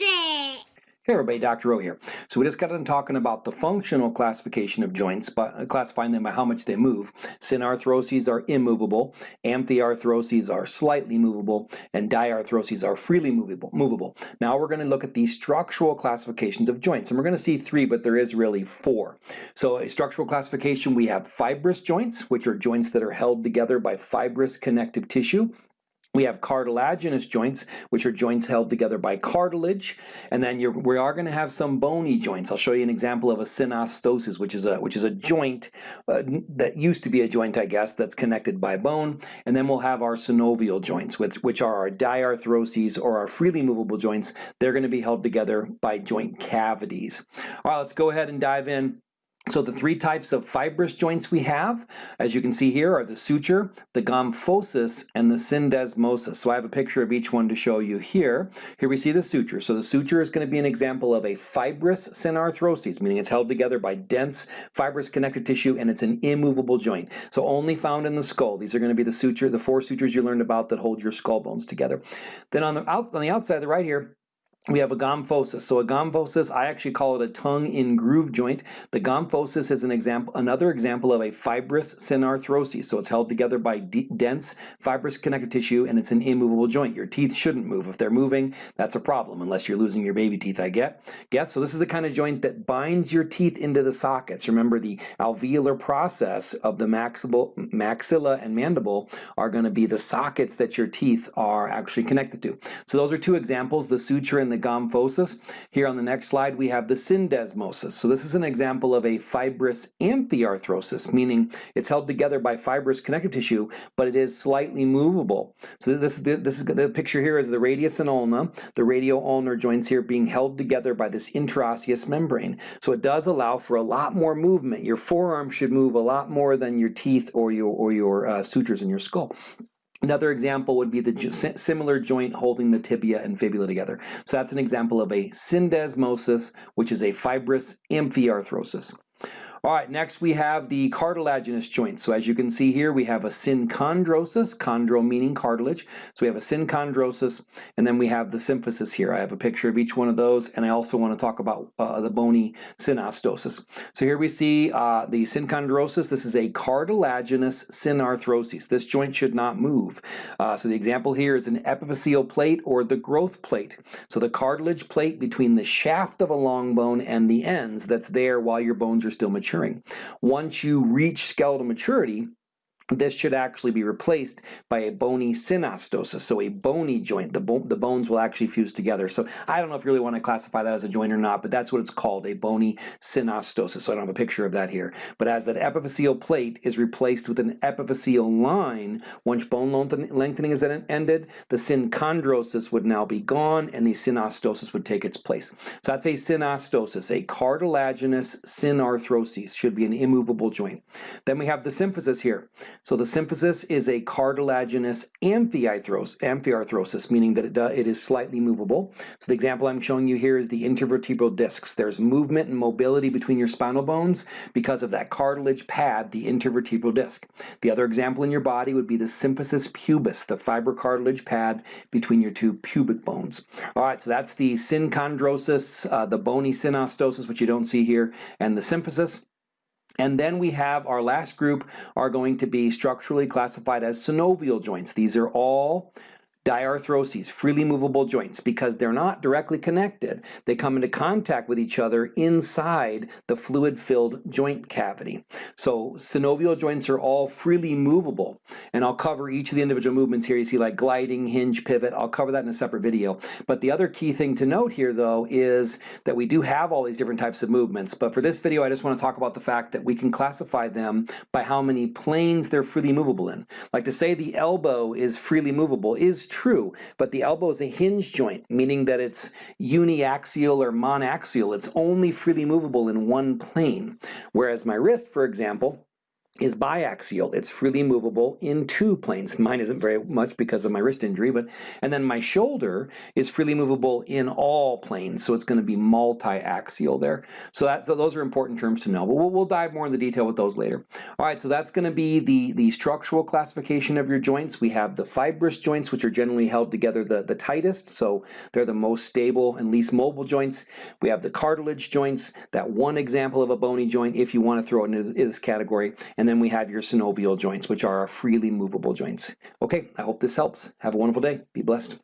It! Hey everybody, Dr. O here. So we just got done talking about the functional classification of joints, but uh, classifying them by how much they move. Synarthroses are immovable, amphiarthroses are slightly movable, and diarthroses are freely movable. movable. Now we're going to look at the structural classifications of joints, and we're going to see three, but there is really four. So a structural classification, we have fibrous joints, which are joints that are held together by fibrous connective tissue. We have cartilaginous joints, which are joints held together by cartilage, and then we are going to have some bony joints. I'll show you an example of a synostosis, which is a which is a joint uh, that used to be a joint, I guess, that's connected by bone, and then we'll have our synovial joints, which, which are our diarthroses or our freely movable joints. They're going to be held together by joint cavities. All right, let's go ahead and dive in. So the three types of fibrous joints we have, as you can see here, are the suture, the gomphosis, and the syndesmosis. So I have a picture of each one to show you here. Here we see the suture. So the suture is going to be an example of a fibrous synarthroses, meaning it's held together by dense fibrous connective tissue and it's an immovable joint. So only found in the skull. These are going to be the suture, the four sutures you learned about that hold your skull bones together. Then on the, out, on the outside, the right here, we have a gomphosis. So a gomphosis, I actually call it a tongue in groove joint. The gomphosis is an example, another example of a fibrous synarthrosis. So it's held together by dense fibrous connective tissue and it's an immovable joint. Your teeth shouldn't move. If they're moving, that's a problem, unless you're losing your baby teeth, I get. Get? So this is the kind of joint that binds your teeth into the sockets. Remember the alveolar process of the maxilla and mandible are going to be the sockets that your teeth are actually connected to. So those are two examples, the suture and the gomphosis. Here on the next slide we have the syndesmosis. So this is an example of a fibrous amphiarthrosis, meaning it's held together by fibrous connective tissue, but it is slightly movable. So this is the, this is the picture here is the radius and ulna, the radio-ulnar joints here being held together by this interosseous membrane. So it does allow for a lot more movement. Your forearm should move a lot more than your teeth or your, or your uh, sutures in your skull. Another example would be the mm-hmm. similar joint holding the tibia and fibula together. So that's an example of a syndesmosis, which is a fibrous amphiarthrosis. All right, next we have the cartilaginous joint. So as you can see here, we have a synchondrosis, chondro meaning cartilage. So we have a synchondrosis, and then we have the symphysis here. I have a picture of each one of those, and I also want to talk about uh, the bony synostosis. So here we see uh, the synchondrosis. This is a cartilaginous synarthrosis. This joint should not move. Uh, so the example here is an epiphyseal plate or the growth plate. So the cartilage plate between the shaft of a long bone and the ends that's there while your bones are still mature maturing. Once you reach skeletal maturity, this should actually be replaced by a bony synostosis, so a bony joint. The, bo the bones will actually fuse together. So I don't know if you really want to classify that as a joint or not, but that's what it's called, a bony synostosis. So I don't have a picture of that here. But as that epiphyseal plate is replaced with an epiphyseal line, once bone lengthening is ended, the synchondrosis would now be gone and the synostosis would take its place. So that's a synostosis, a cartilaginous synarthrosis, should be an immovable joint. Then we have the symphysis here. So the symphysis is a cartilaginous amphiarthrosis, meaning that it, it is slightly movable. So the example I'm showing you here is the intervertebral discs. There's movement and mobility between your spinal bones because of that cartilage pad, the intervertebral disc. The other example in your body would be the symphysis pubis, the fibrocartilage pad between your two pubic bones. All right, so that's the synchondrosis, uh, the bony synostosis, which you don't see here, and the symphysis. And then we have our last group are going to be structurally classified as synovial joints. These are all diarthroses, freely movable joints, because they're not directly connected. They come into contact with each other inside the fluid-filled joint cavity. So synovial joints are all freely movable, and I'll cover each of the individual movements here. You see like gliding, hinge, pivot. I'll cover that in a separate video. But the other key thing to note here, though, is that we do have all these different types of movements. But for this video, I just want to talk about the fact that we can classify them by how many planes they're freely movable in. Like to say the elbow is freely movable is true true, but the elbow is a hinge joint, meaning that it's uniaxial or monaxial. It's only freely movable in one plane. Whereas my wrist, for example, is biaxial. It's freely movable in two planes. Mine isn't very much because of my wrist injury, but and then my shoulder is freely movable in all planes, so it's going to be multi-axial there. So, that, so those are important terms to know, but we'll, we'll dive more into detail with those later. All right, so that's going to be the, the structural classification of your joints. We have the fibrous joints, which are generally held together the, the tightest, so they're the most stable and least mobile joints. We have the cartilage joints, that one example of a bony joint if you want to throw it into this category, and then we have your synovial joints, which are our freely movable joints. Okay, I hope this helps. Have a wonderful day. Be blessed.